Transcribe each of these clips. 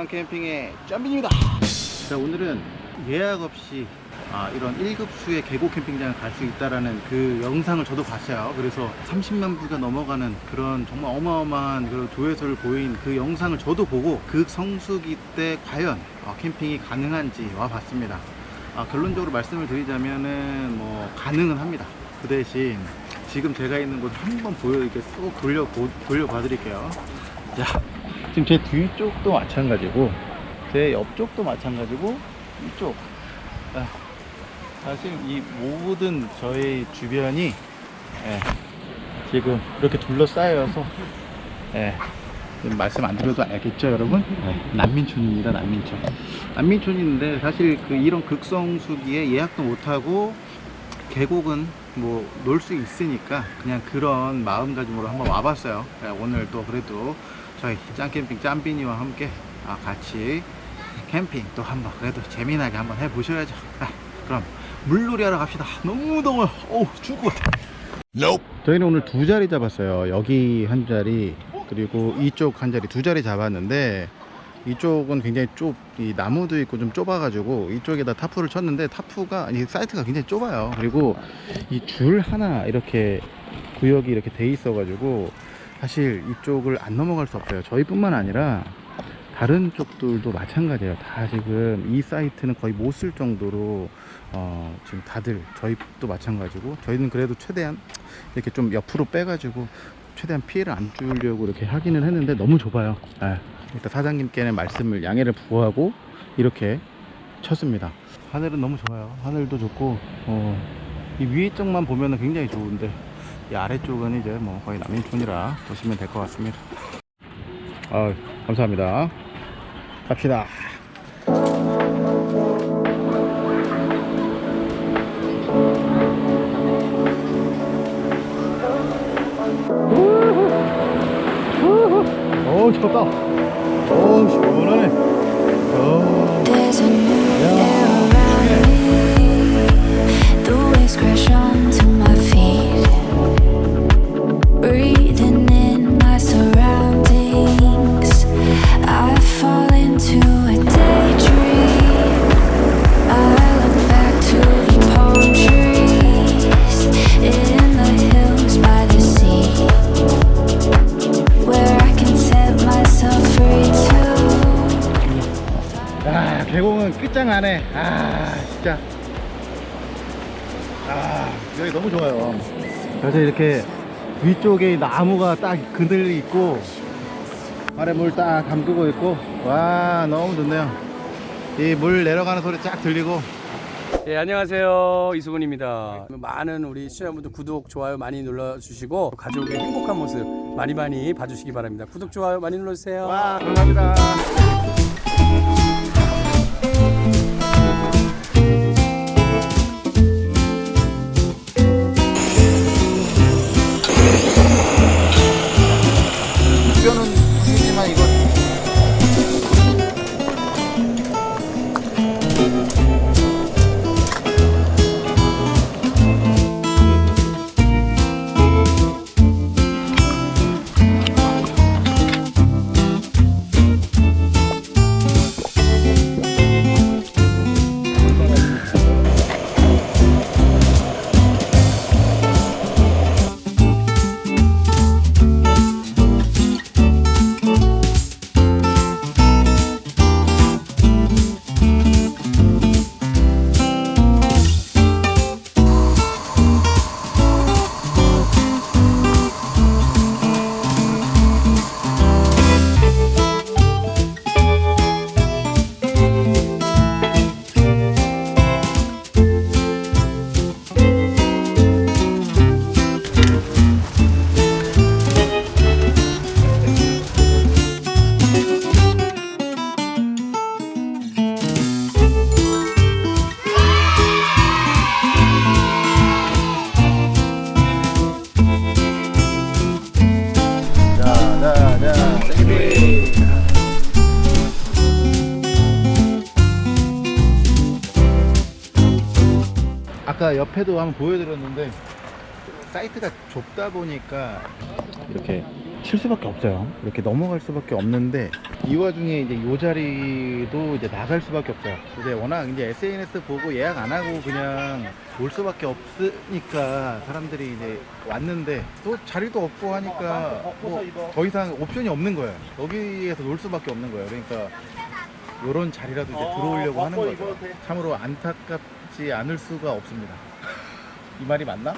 짱 캠핑의 짬빈입니다. 자 오늘은 예약 없이 아, 이런 1급수의 계곡 캠핑장을 갈 수 있다라는 그 영상을 저도 봤어요. 그래서 30만 부가 넘어가는 그런 정말 어마어마한 그런 조회수를 보인 그 영상을 저도 보고 그 성수기 때 과연 어, 캠핑이 가능한지 와 봤습니다. 아, 결론적으로 말씀을 드리자면은 뭐 가능은 합니다. 그 대신 지금 제가 있는 곳 한번 보여 이렇게 쏙 돌려 돌려 봐 드릴게요. 자 지금 제 뒤쪽도 마찬가지고 제 옆쪽도 마찬가지고 이쪽. 아, 사실 이 모든 저의 주변이 예, 지금 이렇게 둘러싸여서 예, 말씀 안 드려도 알겠죠 여러분? 예, 난민촌입니다 난민촌. 난민촌인데 사실 그 이런 극성수기에 예약도 못하고 계곡은 뭐 놀 수 있으니까 그냥 그런 마음가짐으로 한번 와봤어요. 예, 오늘 또 그래도 저희 짱캠핑 짬빈이와 함께 아, 같이 캠핑 또 한번 그래도 재미나게 한번 해보셔야죠. 아, 그럼 물놀이 하러 갑시다. 너무 더워요. 어우 죽을 것 같아. 저희는 오늘 두 자리 잡았어요. 여기 한 자리 그리고 이쪽 한 자리 두 자리 잡았는데 이쪽은 굉장히 좁, 이 나무도 있고 좀 좁아가지고 이쪽에다 타프를 쳤는데 타프가, 아니 사이트가 굉장히 좁아요. 그리고 이 줄 하나 이렇게 구역이 이렇게 돼 있어가지고 사실 이쪽을 안 넘어갈 수 없어요. 저희뿐만 아니라 다른 쪽들도 마찬가지예요. 다 지금 이 사이트는 거의 못 쓸 정도로 어, 지금 다들 저희도 마찬가지고 저희는 그래도 최대한 이렇게 좀 옆으로 빼가지고 최대한 피해를 안 주려고 이렇게 하기는 했는데 너무 좁아요. 아, 일단 사장님께는 말씀을 양해를 구하고 이렇게 쳤습니다. 하늘은 너무 좋아요. 하늘도 좋고 어, 이 위에 쪽만 보면은 굉장히 좋은데 이 아래쪽은 이제 뭐 거의 남인촌이라 보시면 될 것 같습니다. 아, 감사합니다. 갑시다. 오, 좋다. 오, 시원하네. 오. There's a 끝장나네. 아, 진짜. 아, 여기 너무 좋아요. 그래서 이렇게 위쪽에 나무가 딱 그늘 있고, 아래 물 딱 담그고 있고, 와, 너무 좋네요. 이 물 내려가는 소리 쫙 들리고, 예, 안녕하세요. 이수근입니다. 많은 우리 시청자분들 구독, 좋아요 많이 눌러주시고 가족의 행복한 모습 많이 많이 봐주시기 바랍니다. 구독, 좋아요 많이 눌러주세요. 와, 감사합니다. 옆에도 한번 보여드렸는데 사이트가 좁다 보니까 이렇게 칠 수밖에 없어요. 이렇게 넘어갈 수밖에 없는데 이 와중에 이제 요 자리도 이제 나갈 수밖에 없어요. 근데 워낙 이제 SNS 보고 예약 안 하고 그냥 올 수밖에 없으니까 사람들이 이제 왔는데 또 자리도 없고 하니까 뭐 더 이상 옵션이 없는 거예요. 여기에서 놀 수밖에 없는 거예요. 그러니까 요런 자리라도 이제 들어오려고 하는 거죠. 참으로 안타깝지 않을 수가 없습니다. 이 말이 맞나?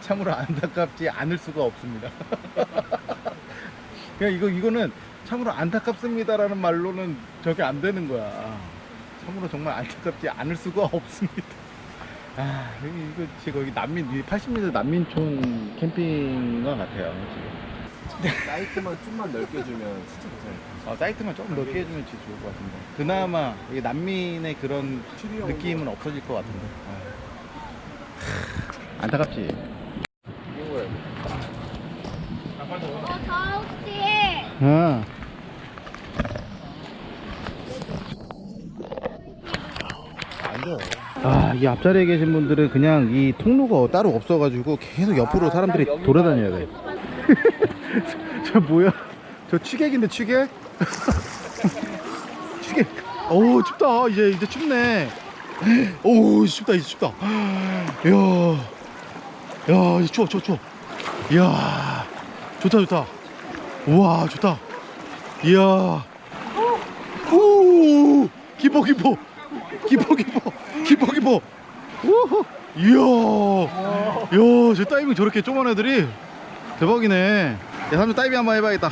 참으로 안타깝지 않을 수가 없습니다. 그냥 이거 이거는 참으로 안타깝습니다라는 말로는 저게 안 되는 거야. 참으로 정말 안타깝지 않을 수가 없습니다. 아, 여기 이거 지금 여기 난민 80m 난민촌 캠핑과 같아요. 지금. 사이트만 좀만 넓게 주면 진짜 괜찮을 어, 사이트만 조금 넓게 해주면 진짜 좋을 것 같은데. 그나마 이 난민의 그런 느낌은 없어질 것 같은데. 아. 안타깝지. 어, 저 혹시 아. 안 돼요. 아, 이 앞자리에 계신 분들은 그냥 이 통로가 따로 없어가지고 계속 옆으로 사람들이 돌아다녀야 돼. 저 뭐야? 저 취객인데 취객? 취객. 오 춥다. 이제 이제 춥네. 오 춥다 이제 춥다. 이야, 야 이제 추워 추워 추워. 이야, 좋다 좋다. 우와 좋다. 이야. 오, 기뻐 기뻐. 기뻐 기뻐 기뻐 기뻐 우후 이야 이야 저 다이빙 저렇게 조그만 애들이 대박이네 야 삼촌 다이빙 한번 해봐야겠다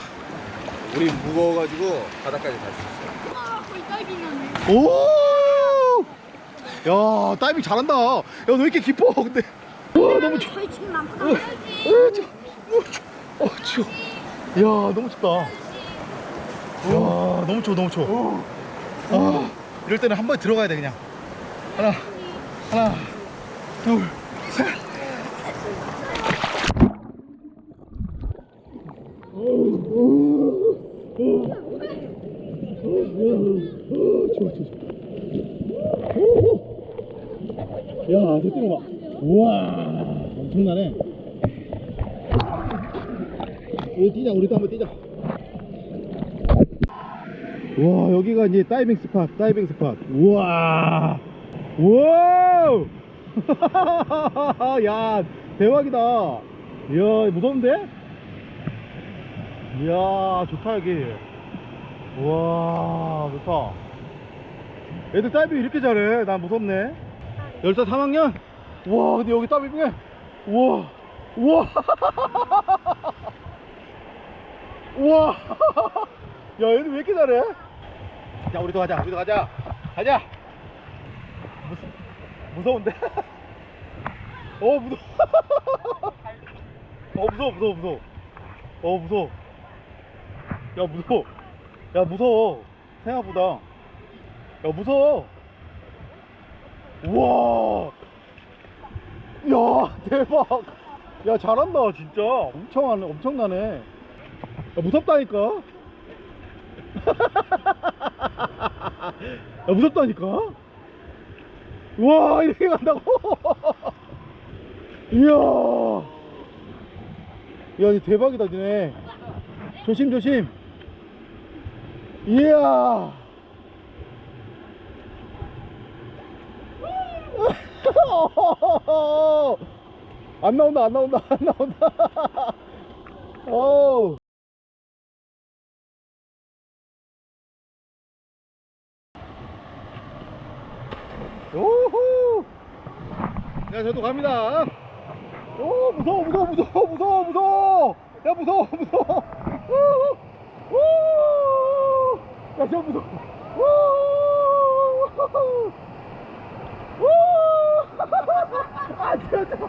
우리 무거워가지고 바닥까지 갈 수 있어요. 오! 야 다이빙 잘한다 야 너 왜 이렇게 기뻐 근데 와 너무 추워 어, 어, 추워 어 추워 야 너무 춥다 와 너무 추워 너무 추워 아, 이럴 때는 한번 들어가야 돼 그냥 하나 하나 둘셋 야, 저 뛰어봐. 우와, 엄청나네. 우리 뛰자, 우리도 한번 뛰자. 와, 여기가 이제 다이빙 spot, 다이빙 spot. 우와, 우와, 야, 대박이다. 이야, 무서운데? 이야, 좋다, 여기. 우와, 좋다. 애들 다이빙 이렇게 잘해. 난 무섭네. 열사 3학년? 와 근데 여기 다이빙해 우와 우와. 우와. 야 얘들 왜 이렇게 잘해? 자 우리도 가자 우리도 가자. 가자. 무, 무서운데? 어 무서워 어 무서워 무서워 무서워. 어 무서워. 야 무서워. 야 무서워. 생각보다. 야 무서워. 우와 야 대박. 야 잘한다 진짜. 엄청 하네 엄청나네. 야, 무섭다니까. 야 무섭다니까. 우와 이렇게 간다고? 이야. 야이 대박이다 니네. 조심 조심. 이야 안 나온다 안 나온다 안 나온다 어우 오호 야 저도 갑니다 오 무서워 무서워 무서워 무서워 무서워 야 무서워 무서워 우후. 우. 야 진짜 무서워 우. 우! 아, 진짜. 우! 우!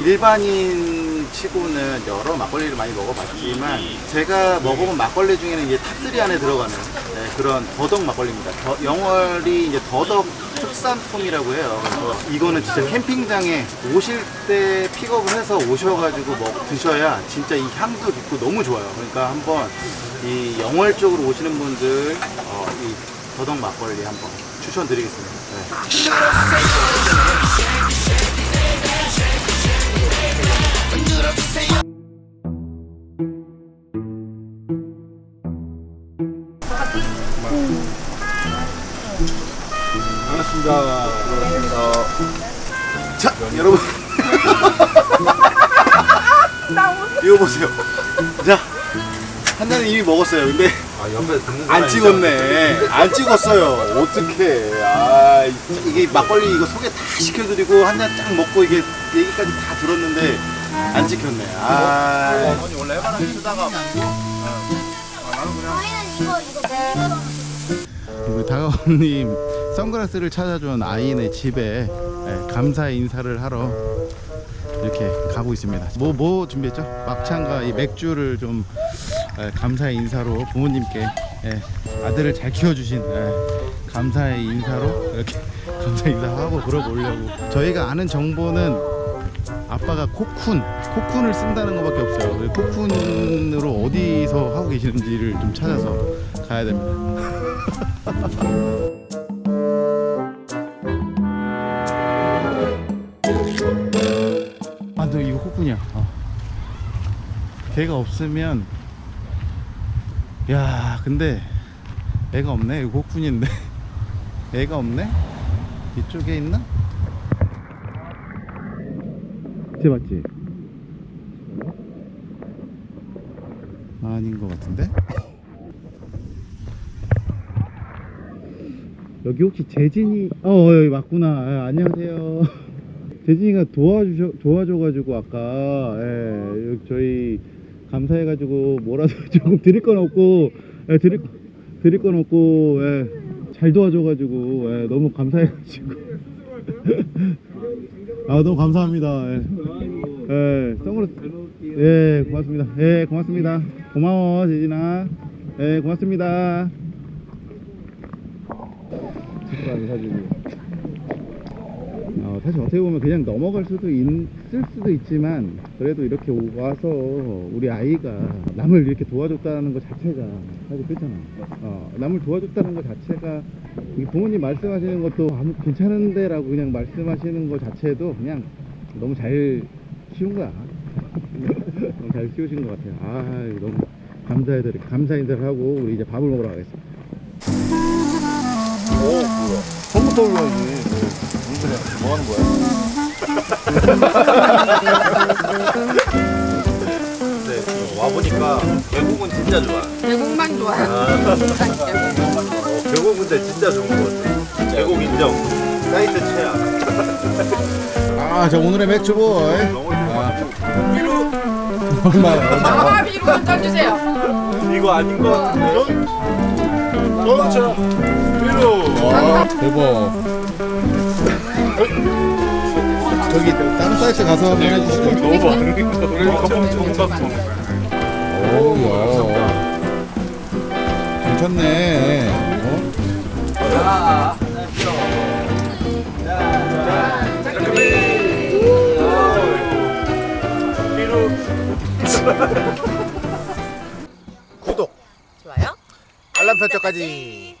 일반인 치고는 여러 막걸리를 많이 먹어봤지만 제가 먹어본 막걸리 중에는 이제 top 3 안에 들어가는 네, 그런 더덕 막걸리입니다. 더- 영월이 이제 더덕 특산품이라고 해요. 이거는 진짜 캠핑장에 오실 때 픽업을 해서 오셔가지고 먹, 드셔야 진짜 이 향도 깊고 너무 좋아요. 그러니까 한번 이 영월 쪽으로 오시는 분들 어, 이 더덕 막걸리 한번 추천드리겠습니다. 네. 반갑습니다. 반갑습니다. 자, 여러분. 이거 보세요. 자, 한 잔은 이미 먹었어요. 근데 아, 안 찍었네. 안 찍었어요. 어떡해. 아, 이- 이게 막걸리 이거 소개 다 시켜드리고 한 잔 쫙 먹고 이게 얘기까지 다 들었는데 안 찍혔네. 아. 어머니 원래 해바라기 쓰다가 우리 다가오님 선글라스를 찾아준 아이네 집에 예, 감사의 인사를 하러 이렇게 가고 있습니다. 뭐뭐 준비했죠? 막창과 이 맥주를 좀 예, 감사의 인사로 부모님께 예, 아들을 잘 키워주신 예, 감사의 인사로 이렇게 감사의 인사하고 그러고 오려고 저희가 아는 정보는 아빠가 코쿤 코쿤을 쓴다는 것밖에 없어요. 그래서 코쿤으로 어디서 하고 계시는지를 좀 찾아서 가야 됩니다. 아, 너 이거 코쿤이야. 어. 걔가 없으면, 야, 근데 애가 없네. 이거 코쿤인데 애가 없네. 이쪽에 있나? 쟤 맞지? 아닌 것 같은데? 여기 혹시 재진이 어 어, 여기 맞구나 아, 안녕하세요 재진이가 도와주셔 도와줘가지고 아까 예, 저희 감사해가지고 뭐라도 조금 드릴 건 없고 예, 드릴 드릴 건 없고 예, 잘 도와줘가지고 예, 너무 감사해가지고 아 너무 감사합니다. 예, 예 선글라스 예 고맙습니다. 예 고맙습니다. 고마워 재진아. 예 고맙습니다. 사진이. 어, 사실 어떻게 보면 그냥 넘어갈 수도 있을 수도 있지만 그래도 이렇게 오- 와서 우리 아이가 남을 이렇게 도와줬다는 것 자체가 사실 그렇잖아. 어, 남을 도와줬다는 것 자체가 이 부모님 말씀하시는 것도 아무 괜찮은데 라고 그냥 말씀하시는 것 자체도 그냥 너무 잘 키운 거야. 너무 잘 키우신 것 같아요. 아, 너무 감사해드리 감사 인사를 하고 우리 이제 밥을 먹으러 가겠습니다. 처음부터 올라야지. 소리야? 뭐 하는 거야? 네, 와보니까 외국은 진짜 좋아. 계곡만 좋아요. 계곡 근데 진짜 좋은 것 같아. 계곡 인정. 사이트 최악. 아, 저 오늘의 맥주보이. 얼마, 얼마. 아, 비로 먼저 주세요. 이거 아닌 것 같은데. 전차 위로. 와, 대박. 저기 다른 사이트 가서 한번 해주시죠. 너무. 우리 정박 오야. 괜찮네. 어? 구독, 좋아요. 알람 설정까지.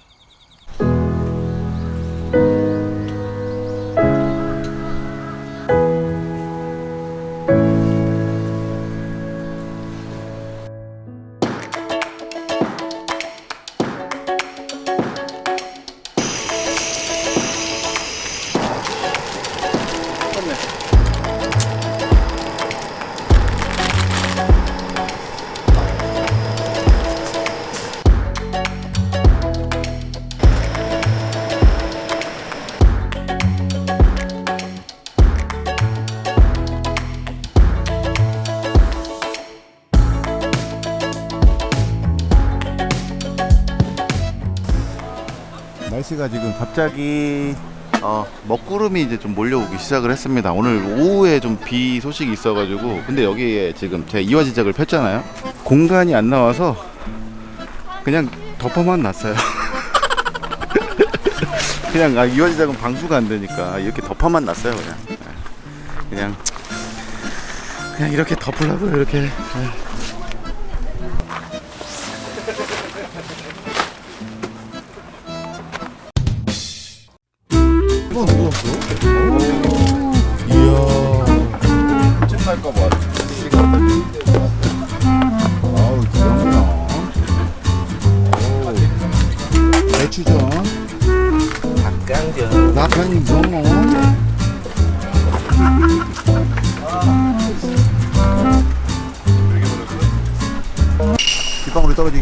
날씨가 지금 갑자기 어, 먹구름이 이제 좀 몰려오기 시작을 했습니다. 오늘 오후에 좀 비 소식이 있어가지고 근데 여기에 지금 제가 이화지작을 폈잖아요. 공간이 안 나와서 그냥 덮어만 놨어요. 그냥 아, 이화지작은 방수가 안 되니까 이렇게 덮어만 놨어요. 그냥 네. 그냥 그냥 이렇게 덮으려고 이렇게.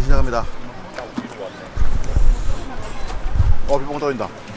시작합니다. 어, 빗방울 떨어진다.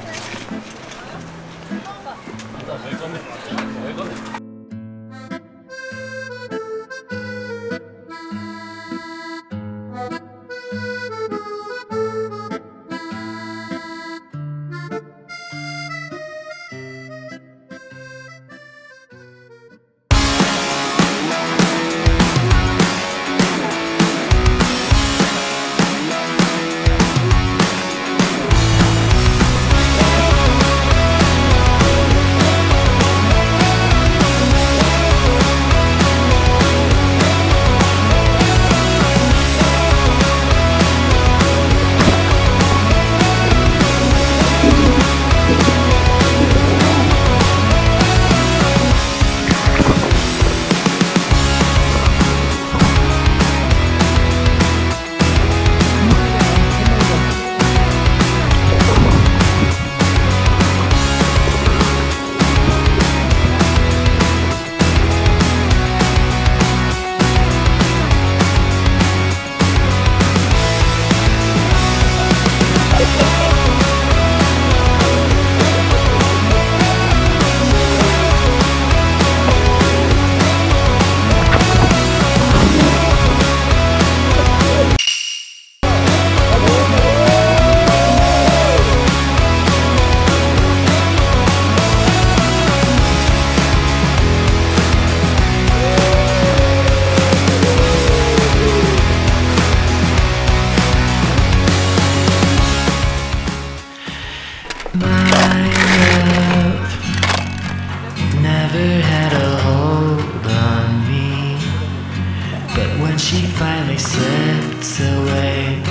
She finally slipped away,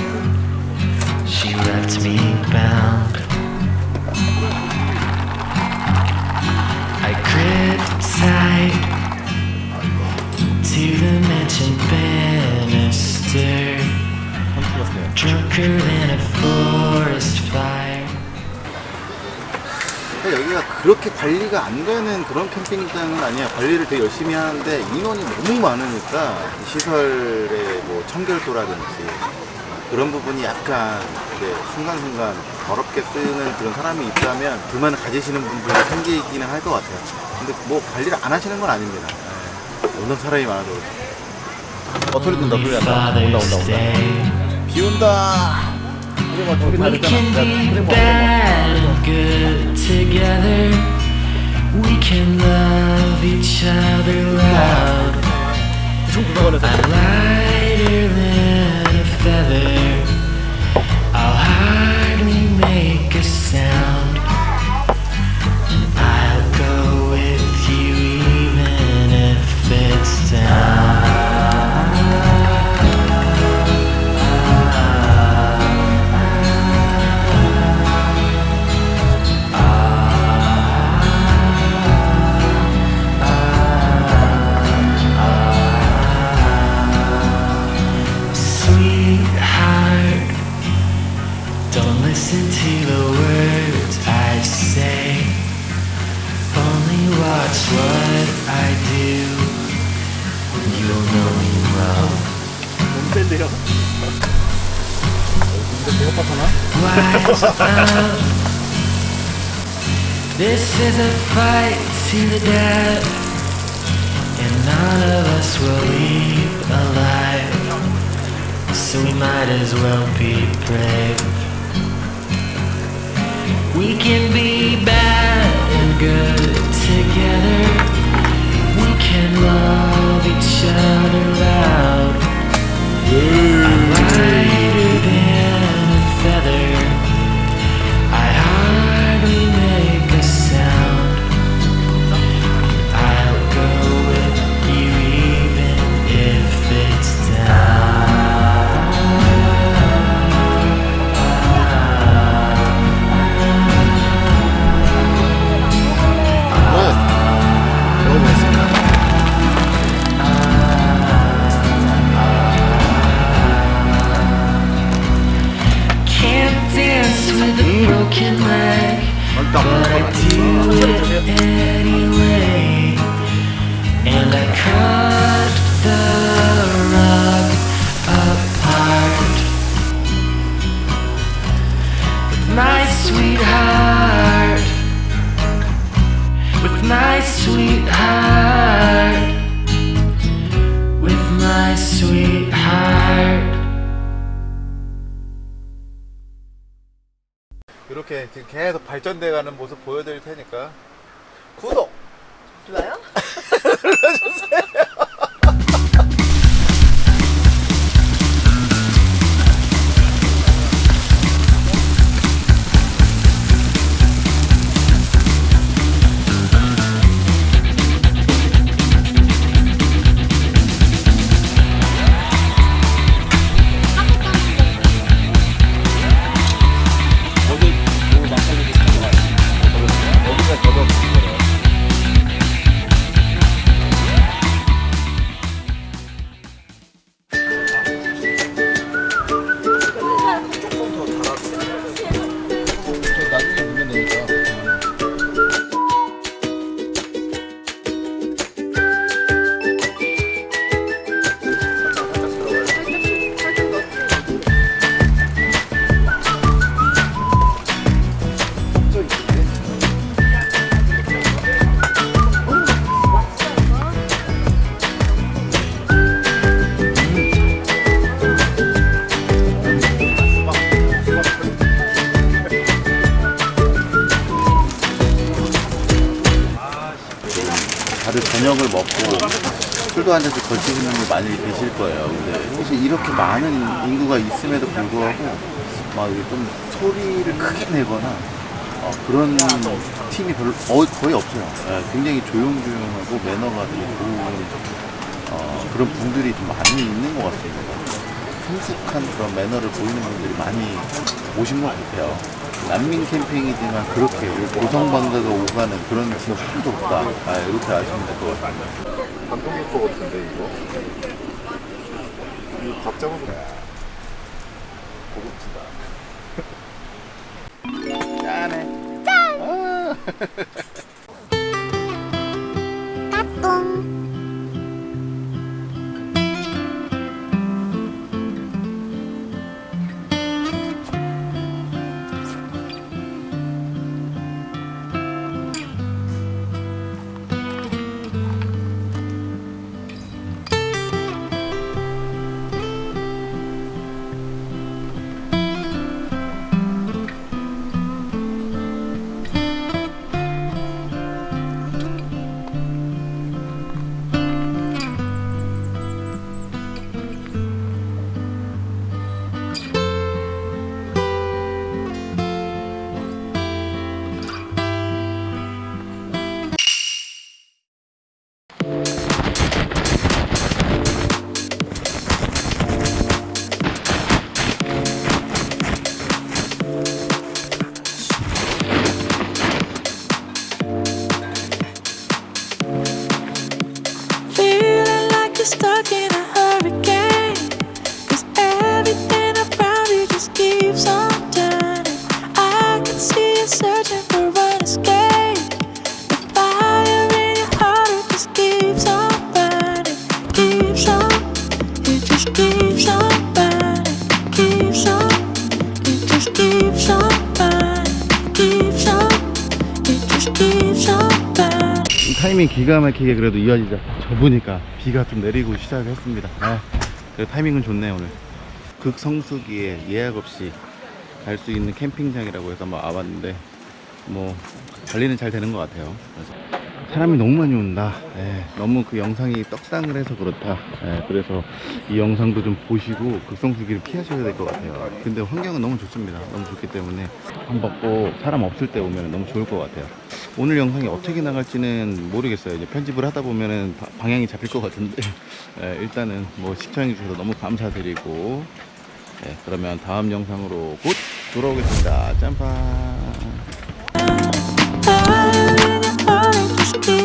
she left me bound. I gripped tight to the mansion banister, drunker than a forest fire. 여기가 그렇게 관리가 안 되는 그런 캠핑장은 아니야. 관리를 되게 열심히 하는데 인원이 너무 많으니까 시설의 뭐 청결도라든지 그런 부분이 약간 순간순간 더럽게 쓰는 그런 사람이 있다면 불만을 가지시는 분들이 생기기는 할 것 같아요. 근데 뭐 관리를 안 하시는 건 아닙니다. 예. 워낙 사람이 많아서 그렇죠. 어, 소리 든다, 소리 난다. 온다, 온다, 온다. 비 온다. 우리 뭐 둘이 We can 다르잖아. be 그래, 뭐, bad and good together. We can love This is a fight to the death, and none of us will leave alive. So we might as well be brave. We can be bad and good together. We can love each other. I'm lighter than a broken but I do it anyway. And I cut the rug apart. With my sweetheart, with my sweetheart, 이렇게 지금 계속 발전돼가는 모습 보여드릴 테니까 구독! 좋아요? 나중에 많이 계실 거예요. 근데 사실 이렇게 많은 인구가 있음에도 불구하고 막 이게 좀 소리를 크게 내거나 어, 그런 팀이 별로 어, 거의 없어요. 예, 굉장히 조용조용하고 매너가 되게 좋은 어, 그런 분들이 좀 많이 있는 것 같습니다. 성숙한 그런 매너를 보이는 분들이 많이 오신 것 같아요. 난민 캠핑이지만 그렇게 고성방가가 오가는 그런 지역 하나도 없다. 아, 이렇게 아시면 될 것 같아요. 감동일 것 같은데 이거 이거 각 잡아서 고급지다 짠해. 짠! 아, 타이밍 기가 막히게 그래도 이어지자 접으니까 비가 좀 내리고 시작했습니다. 아, 그 타이밍은 좋네 오늘. 극성수기에 예약 없이 갈 수 있는 캠핑장이라고 해서 한번 와봤는데 뭐 관리는 잘 되는 것 같아요. 그래서 사람이 너무 많이 온다. 예, 너무 그 영상이 떡상을 해서 그렇다. 예, 그래서 이 영상도 좀 보시고 극성수기를 피하셔야 될 것 같아요. 근데 환경은 너무 좋습니다. 너무 좋기 때문에 한번 꼭 사람 없을 때 오면 너무 좋을 것 같아요. 오늘 영상이 어떻게 나갈지는 모르겠어요. 이제 편집을 하다 보면은 바- 방향이 잡힐 것 같은데. 예, 일단은 뭐 시청해 주셔서 너무 감사드리고. 예, 그러면 다음 영상으로 곧 돌아오겠습니다. 짬판 I just steal.